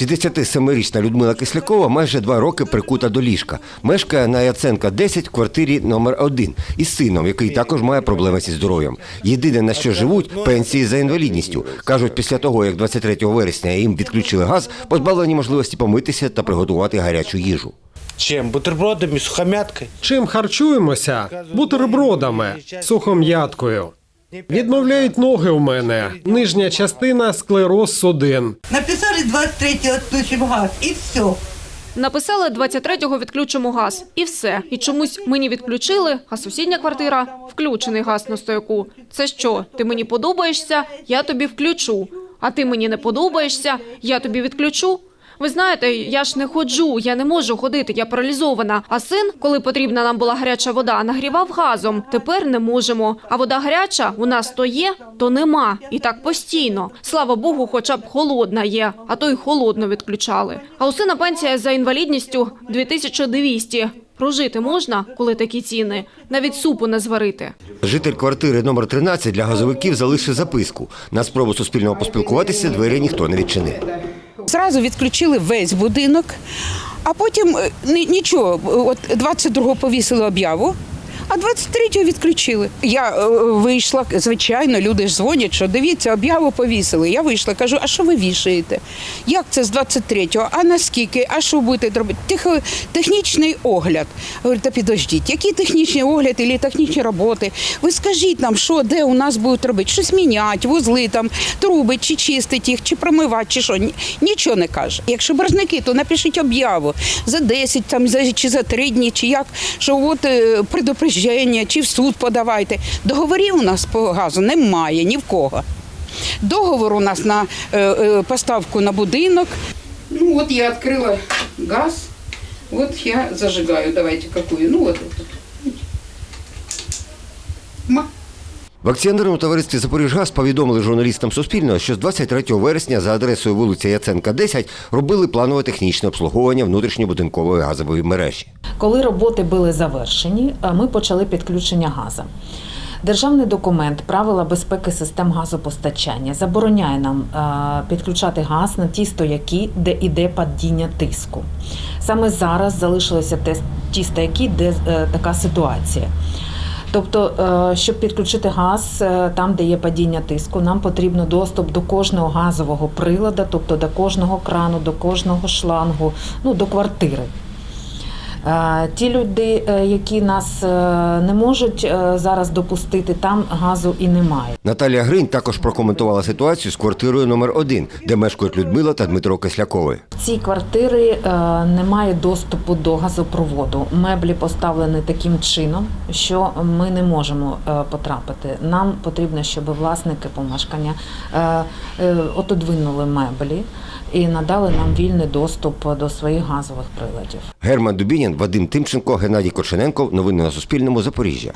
67-річна Людмила Кислякова майже два роки прикута до ліжка. Мешкає на Яценка 10 в квартирі номер 1 із сином, який також має проблеми зі здоров'ям. Єдине на що живуть пенсії за інвалідністю. кажуть, після того як 23 вересня їм відключили газ, позбавлені можливості помитися та приготувати гарячу їжу. Чем? Бутербродами, сухомяткой? Чим харчуємося? Бутербродами, сухом'яткою. Відмовляють ноги у мене. Нижня частина склероз судин. Написали 23-го отключим газ, и все. Написали 23-го відключимо газ. І все. І чомусь мені відключили, а сусідня квартира – включений газ на стояку. Це що, ти мені подобаєшся, я тобі включу. А ти мені не подобаєшся, я тобі відключу. Ви знаєте, я ж не ходжу, я не можу ходити, я паралізована. А син, коли потрібна нам була гаряча вода, нагрівав газом. Тепер не можемо. А вода гаряча у нас то є, то нема. І так постійно. Слава Богу, хоча б холодна є, а то й холодно відключали. А у сина пенсія за інвалідністю 2200. Прожити можна, коли такі ціни, навіть супу не зварити. Житель квартири номер 13 для газовиків залишив записку. На спробу суспільного поспілкуватися двері ніхто не відчинив. Зразу відключили весь будинок, а потім е, нічого. От 22-го повісили об'яву. А 23-го відключили. Я е, вийшла, звичайно, люди ж дзвонять, що дивіться, об'яву повісили. Я вийшла, кажу, а що ви вішаєте? Як це з 23-го? А наскільки? А що будете робити? Тихо, технічний огляд. Говорю, та підождіть, який технічний огляд і технічні роботи? Ви скажіть нам, що, де у нас будуть робити? Щось міняти, вузли там, труби, чи чистити їх, чи промивати, чи що. Ні- Нічого не каже. Якщо боржники, то напишіть об'яву за 10 там, чи за 3 дні, чи як, що от е, предупреждення, чи в суд подавайте. Договорів у нас по газу немає ні в кого. Договор у нас на е, е, поставку на будинок. Ну от я відкрила газ, от я зажигаю, давайте какую. Ну от. от. В акціонерному товаристві «Запоріжгаз» повідомили журналістам Суспільного, що з 23 вересня за адресою вулиця Яценка, 10 робили планове технічне обслуговування внутрішньобудинкової газової мережі. Коли роботи були завершені, е, ми почали підключення газу. Державний документ правила безпеки систем газопостачання забороняє нам е, підключати газ на ті стояки, де іде падіння тиску. Саме зараз залишилися ті стояки, де е, така ситуація. Тобто, е, щоб підключити газ е, там, де є падіння тиску, нам потрібно доступ до кожного газового прилада, тобто до кожного крану, до кожного шлангу, ну до квартири. Е, Ті люди, які нас не можуть зараз допустити, там газу і немає. Наталія Гринь також прокоментувала ситуацію з квартирою номер 1 де мешкають Людмила та Дмитро Кислякови. В цій квартири е, немає доступу до газопроводу. Меблі поставлені таким чином, що ми не можемо е, потрапити. Нам потрібно, щоб власники помешкання е, отодвинули меблі і надали нам вільний доступ до своїх газових приладів. Герман Дубінін, Вадим Тимченко, Геннадій Коршененко. Новини на Суспільному. Запоріжжя.